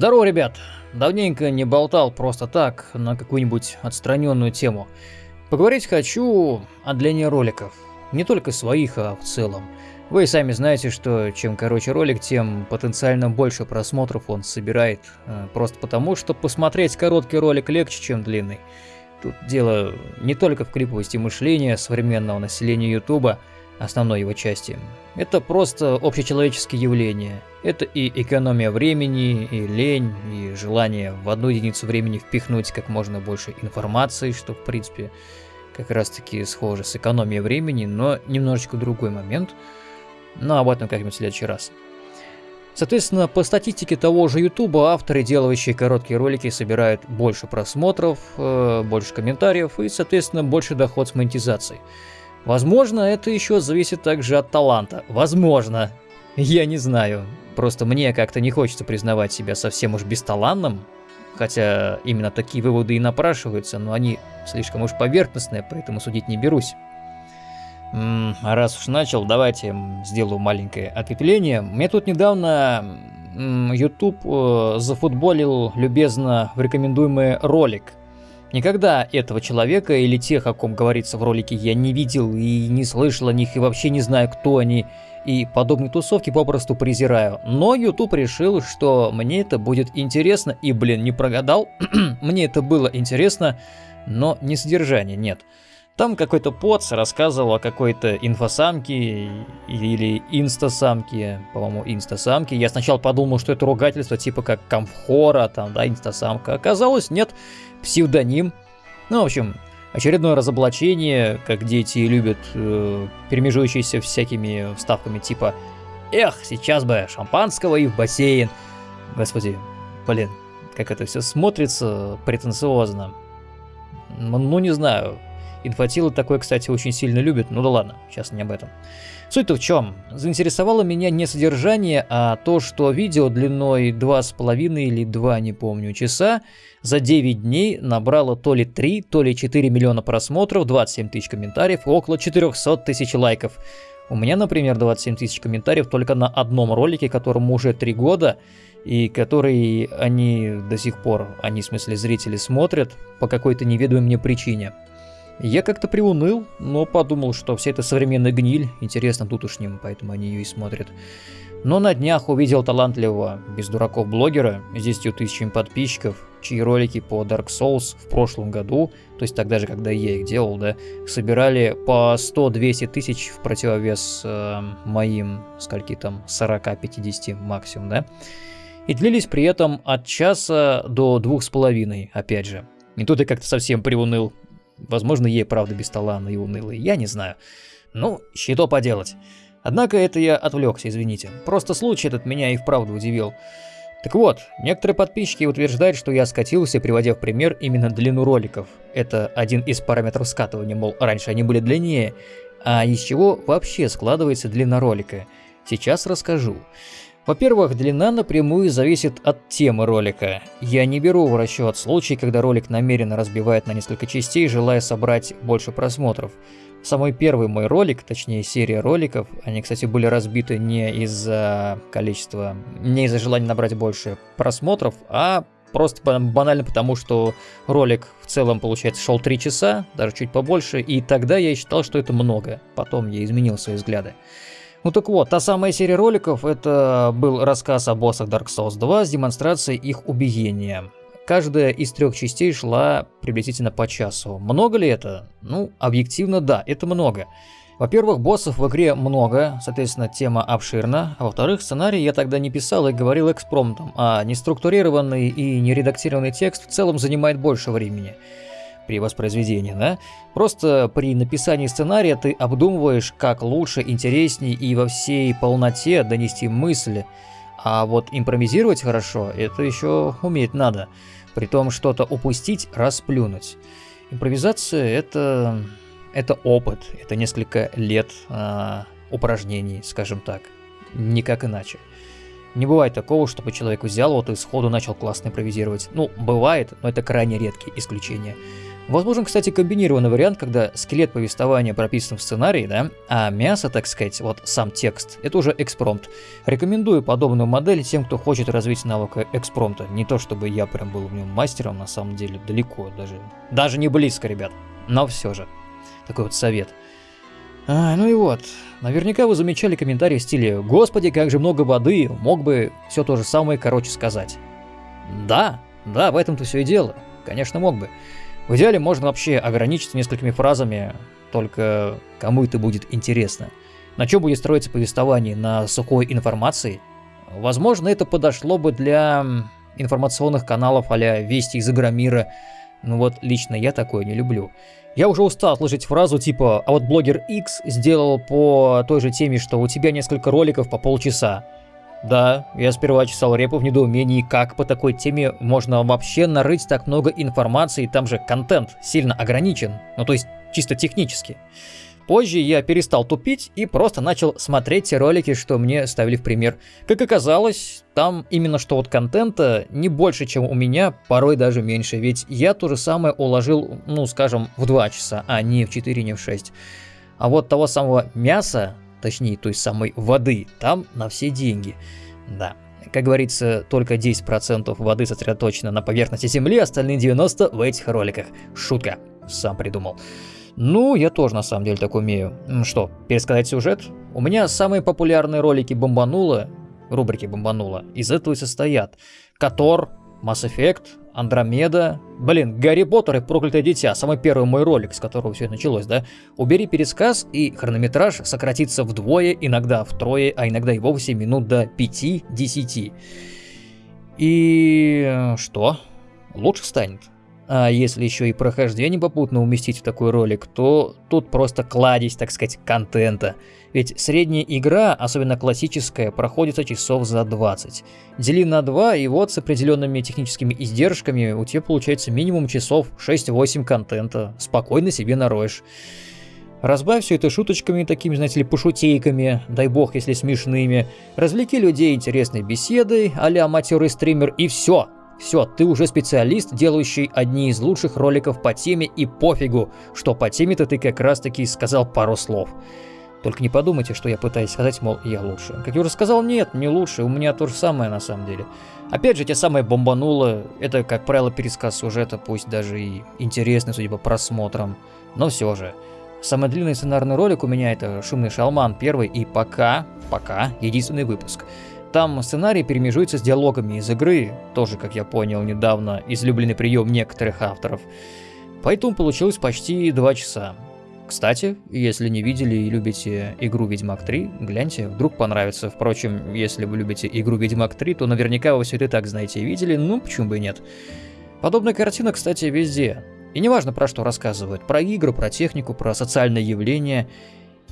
Здорово, ребят! Давненько не болтал просто так на какую-нибудь отстраненную тему. Поговорить хочу о длине роликов. Не только своих, а в целом. Вы сами знаете, что чем короче ролик, тем потенциально больше просмотров он собирает. Э, просто потому, что посмотреть короткий ролик легче, чем длинный. Тут дело не только в клиповости мышления современного населения Ютуба, основной его части. Это просто общечеловеческие явления. Это и экономия времени, и лень, и желание в одну единицу времени впихнуть как можно больше информации, что в принципе как раз таки схоже с экономией времени, но немножечко другой момент. Но об этом как-нибудь в следующий раз. Соответственно, по статистике того же YouTube, авторы, делающие короткие ролики, собирают больше просмотров, э, больше комментариев и, соответственно, больше доход с монетизацией. Возможно, это еще зависит также от таланта. Возможно. Я не знаю. Просто мне как-то не хочется признавать себя совсем уж бесталанным. Хотя именно такие выводы и напрашиваются, но они слишком уж поверхностные, поэтому судить не берусь. -м, раз уж начал, давайте сделаю маленькое ответвление. Мне тут недавно YouTube э, зафутболил любезно в рекомендуемый ролик – Никогда этого человека или тех, о ком говорится в ролике, я не видел и не слышал о них, и вообще не знаю, кто они, и подобные тусовки попросту презираю. Но YouTube решил, что мне это будет интересно, и, блин, не прогадал, мне это было интересно, но не содержание, нет. Там какой-то поц рассказывал о какой-то инфосамке или инстасамке, по-моему, инстасамке. Я сначала подумал, что это ругательство типа как комфора, там, да, инстасамка. Оказалось, нет, псевдоним. Ну, в общем, очередное разоблачение, как дети любят, э, перемежующиеся всякими вставками типа «Эх, сейчас бы шампанского и в бассейн». Господи, блин, как это все смотрится претенциозно. Ну, не знаю, Инфатилы такое, кстати, очень сильно любят, ну да ладно, сейчас не об этом. Суть-то в чем? Заинтересовало меня не содержание, а то, что видео длиной 2,5 или 2, не помню, часа за 9 дней набрало то ли 3, то ли 4 миллиона просмотров, 27 тысяч комментариев около 400 тысяч лайков. У меня, например, 27 тысяч комментариев только на одном ролике, которому уже 3 года, и который они до сих пор, они в смысле зрители смотрят по какой-то неведомой мне причине. Я как-то приуныл, но подумал, что вся эта современная гниль интересна тутушним, поэтому они ее и смотрят. Но на днях увидел талантливого, без дураков блогера, с 10 тысячами подписчиков, чьи ролики по Dark Souls в прошлом году, то есть тогда же, когда я их делал, да, собирали по 100-200 тысяч в противовес э, моим, скольки там, 40-50 максимум, да, и длились при этом от часа до двух с половиной, опять же. И тут я как-то совсем приуныл, Возможно, ей правда бесталанный и унылый, я не знаю. Ну, что поделать. Однако это я отвлекся, извините. Просто случай этот меня и вправду удивил. Так вот, некоторые подписчики утверждают, что я скатился, приводя в пример именно длину роликов. Это один из параметров скатывания, мол, раньше они были длиннее. А из чего вообще складывается длина ролика? Сейчас расскажу. Во-первых, длина напрямую зависит от темы ролика. Я не беру в расчет случай, когда ролик намеренно разбивает на несколько частей, желая собрать больше просмотров. Самый первый мой ролик, точнее серия роликов, они, кстати, были разбиты не из-за количества, не из-за желания набрать больше просмотров, а просто банально потому, что ролик в целом, получается, шел 3 часа, даже чуть побольше, и тогда я считал, что это много. Потом я изменил свои взгляды. Ну так вот, та самая серия роликов, это был рассказ о боссах Dark Souls 2 с демонстрацией их убиения. Каждая из трех частей шла приблизительно по часу. Много ли это? Ну, объективно да, это много. Во-первых, боссов в игре много, соответственно, тема обширна. А во-вторых, сценарий я тогда не писал и говорил экспромтом, а неструктурированный и нередактированный текст в целом занимает больше времени при воспроизведении, да? Просто при написании сценария ты обдумываешь, как лучше, интересней и во всей полноте донести мысли. А вот импровизировать хорошо, это еще уметь надо. При том что-то упустить, расплюнуть. Импровизация это, это опыт, это несколько лет э, упражнений, скажем так. Никак иначе. Не бывает такого, чтобы человек взял вот и сходу начал классно импровизировать. Ну, бывает, но это крайне редкие исключения. Возможен, кстати, комбинированный вариант, когда скелет повествования прописан в сценарии, да, а мясо, так сказать, вот сам текст, это уже экспромт. Рекомендую подобную модель тем, кто хочет развить навык экспромта. Не то, чтобы я прям был в нем мастером, на самом деле, далеко, даже, даже не близко, ребят. Но все же, такой вот совет. А, ну и вот, наверняка вы замечали комментарии в стиле «Господи, как же много воды, мог бы все то же самое короче сказать». Да, да, в этом-то все и дело. Конечно, мог бы. В идеале можно вообще ограничиться несколькими фразами, только кому это будет интересно. На чем будет строиться повествование? На сухой информации? Возможно, это подошло бы для информационных каналов а-ля «Вести из Игромира», но вот лично я такое не люблю. Я уже устал слышать фразу типа «А вот блогер X сделал по той же теме, что у тебя несколько роликов по полчаса». Да, я сперва чесал репу в недоумении, как по такой теме можно вообще нарыть так много информации, там же контент сильно ограничен, ну то есть чисто технически. Позже я перестал тупить и просто начал смотреть те ролики, что мне ставили в пример. Как оказалось, там именно что вот контента не больше, чем у меня, порой даже меньше, ведь я то же самое уложил, ну скажем, в 2 часа, а не в 4, не в 6. А вот того самого мяса точнее той самой воды, там на все деньги. Да, как говорится, только 10% воды сосредоточено на поверхности Земли, остальные 90% в этих роликах. Шутка, сам придумал. Ну, я тоже на самом деле так умею. Что, пересказать сюжет? У меня самые популярные ролики бомбануло, рубрики бомбануло, из этого и состоят. Котор, Mass Effect, Андромеда. Блин, Гарри Поттер и Проклятое Дитя, самый первый мой ролик, с которого все началось, да? Убери пересказ, и хронометраж сократится вдвое, иногда втрое, а иногда и вовсе минут до 5-10. И что? Лучше станет. А если еще и прохождение попутно уместить в такой ролик, то тут просто кладезь, так сказать, контента. Ведь средняя игра, особенно классическая, проходится часов за 20. Дели на 2, и вот с определенными техническими издержками у тебя получается минимум часов 6-8 контента. Спокойно себе нароешь. Разбавь все это шуточками, такими, знаете ли, пошутейками, дай бог, если смешными. Развлеки людей интересной беседой, а-ля матерый стример, и все. Все, ты уже специалист, делающий одни из лучших роликов по теме, и пофигу, что по теме-то ты как раз таки сказал пару слов. Только не подумайте, что я пытаюсь сказать, мол, я лучше. Как я уже сказал, нет, не лучше, у меня то же самое на самом деле. Опять же, те самые бомбануло, это, как правило, пересказ сюжета, пусть даже и интересный, судя по просмотрам, но все же. Самый длинный сценарный ролик у меня это «Шумный шалман» первый и пока, пока, единственный выпуск. Там сценарий перемежуется с диалогами из игры, тоже, как я понял недавно, излюбленный прием некоторых авторов. Поэтому получилось почти два часа. Кстати, если не видели и любите игру Ведьмак 3, гляньте, вдруг понравится. Впрочем, если вы любите игру Ведьмак 3, то наверняка вы все это так знаете и видели, ну почему бы и нет. Подобная картина, кстати, везде. И неважно про что рассказывают, про игру, про технику, про социальные явления –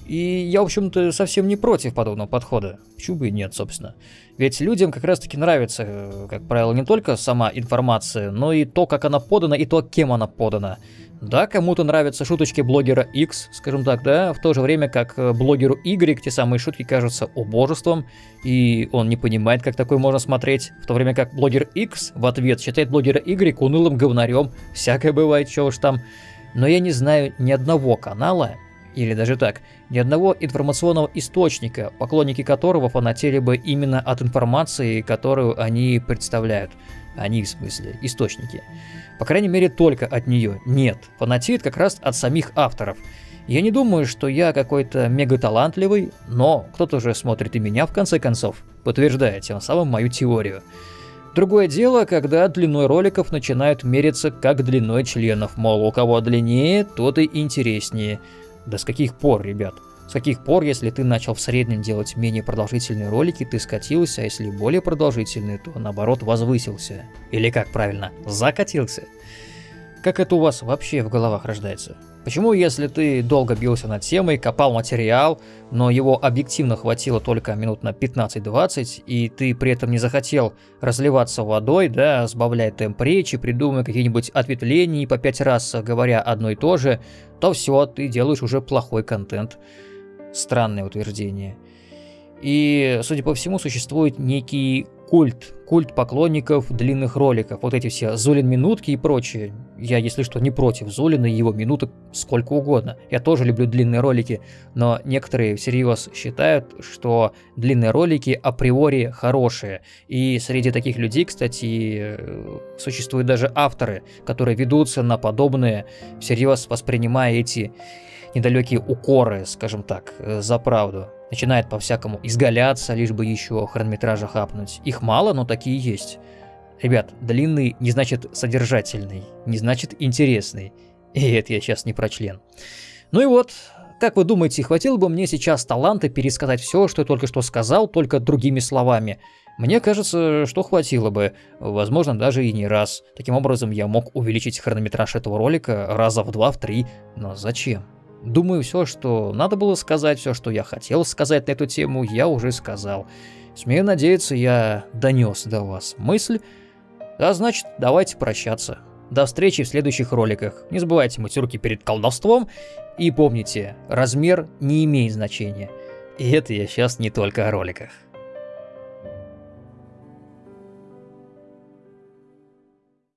и я, в общем-то, совсем не против подобного подхода. Почему бы и нет, собственно. Ведь людям как раз-таки нравится, э, как правило, не только сама информация, но и то, как она подана, и то, кем она подана. Да, кому-то нравятся шуточки блогера X, скажем так, да, в то же время как э, блогеру Y те самые шутки кажутся убожеством, и он не понимает, как такое можно смотреть, в то время как блогер X в ответ считает блогера Y унылым говнарем, всякое бывает, чего уж там. Но я не знаю ни одного канала, или даже так, ни одного информационного источника, поклонники которого фанатели бы именно от информации, которую они представляют. Они, в смысле, источники. По крайней мере, только от нее. Нет, фанатеет как раз от самих авторов. Я не думаю, что я какой-то мега талантливый, но кто-то же смотрит и меня в конце концов, подтверждая тем самым мою теорию. Другое дело, когда длиной роликов начинают мериться как длиной членов, мол, у кого длиннее, тот и интереснее. Да с каких пор, ребят? С каких пор, если ты начал в среднем делать менее продолжительные ролики, ты скатился, а если более продолжительные, то наоборот возвысился? Или как правильно, закатился? Как это у вас вообще в головах рождается? Почему, если ты долго бился над темой, копал материал, но его объективно хватило только минут на 15-20, и ты при этом не захотел разливаться водой, да, сбавляя темп речи, придумывая какие-нибудь ответвления и по пять раз говоря одно и то же, то все, ты делаешь уже плохой контент. Странное утверждение. И, судя по всему, существует некий культ, культ поклонников длинных роликов, вот эти все Зулин минутки и прочее. Я, если что, не против Зулина и его минуток сколько угодно. Я тоже люблю длинные ролики, но некоторые всерьез считают, что длинные ролики априори хорошие. И среди таких людей, кстати, э, существуют даже авторы, которые ведутся на подобные, всерьез воспринимая эти недалекие укоры, скажем так, э, за правду. Начинает по-всякому изгаляться, лишь бы еще хронометража хапнуть. Их мало, но такие есть. Ребят, длинный не значит содержательный, не значит интересный. И это я сейчас не про член. Ну и вот, как вы думаете, хватило бы мне сейчас таланта пересказать все, что я только что сказал, только другими словами? Мне кажется, что хватило бы, возможно, даже и не раз. Таким образом, я мог увеличить хронометраж этого ролика раза в два, в три. Но зачем? Думаю, все, что надо было сказать, все, что я хотел сказать на эту тему, я уже сказал. Смею надеяться, я донес до вас мысль. А значит, давайте прощаться. До встречи в следующих роликах. Не забывайте мыть руки перед колдовством. И помните, размер не имеет значения. И это я сейчас не только о роликах.